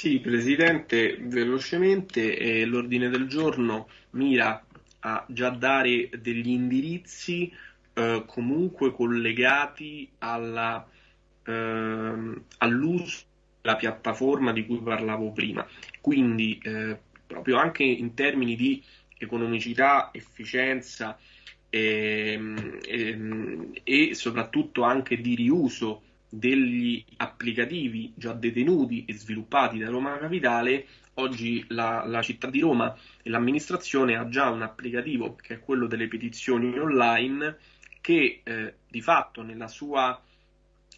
Sì, Presidente, velocemente eh, l'ordine del giorno mira a già dare degli indirizzi eh, comunque collegati alla, ehm, all'uso della piattaforma di cui parlavo prima. Quindi eh, proprio anche in termini di economicità, efficienza e, ehm, e, ehm, e soprattutto anche di riuso degli applicativi già detenuti e sviluppati da Roma Capitale, oggi la, la, città di Roma e l'amministrazione ha già un applicativo che è quello delle petizioni online che eh, di fatto nella sua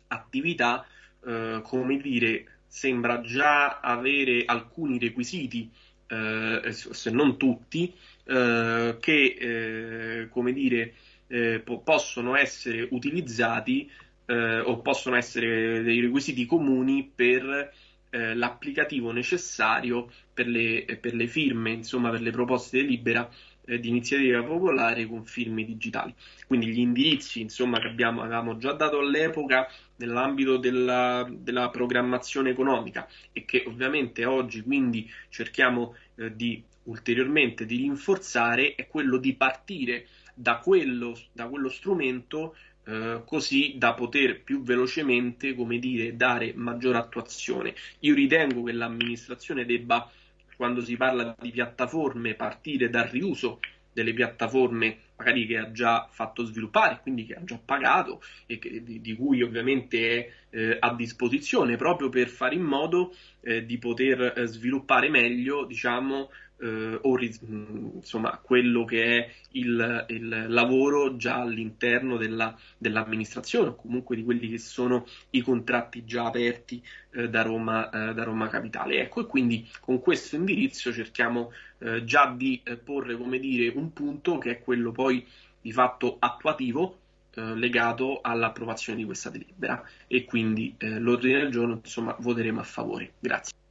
attività, eh, come dire, sembra già avere alcuni requisiti, eh, se non tutti, eh, che eh, come dire, eh, po- possono essere utilizzati eh, o possono essere dei requisiti comuni per eh, l'applicativo necessario per le, per le, firme, insomma per le proposte di delibera eh, di iniziativa popolare con firme digitali. Quindi gli indirizzi insomma, che abbiamo, avevamo già dato all'epoca nell'ambito della, della, programmazione economica e che ovviamente oggi quindi cerchiamo eh, di ulteriormente di rinforzare è quello di partire da quello, da quello strumento eh, così da poter più velocemente, come dire, dare maggiore attuazione. Io ritengo che l'amministrazione debba, quando si parla di piattaforme, partire dal riuso delle piattaforme magari che ha già fatto sviluppare, quindi che ha già pagato e che, di, di, cui ovviamente è eh, a disposizione proprio per fare in modo eh, di poter eh, sviluppare meglio, diciamo, eh, o insomma quello che è il, il lavoro già all'interno della, dell'amministrazione o comunque di quelli che sono i contratti già aperti eh, da, Roma, eh, da Roma Capitale. Ecco, e quindi con questo indirizzo cerchiamo già di porre, come dire, un punto che è quello poi di fatto attuativo eh, legato all'approvazione di questa delibera e quindi l'ordine del giorno insomma voteremo a favore. Grazie.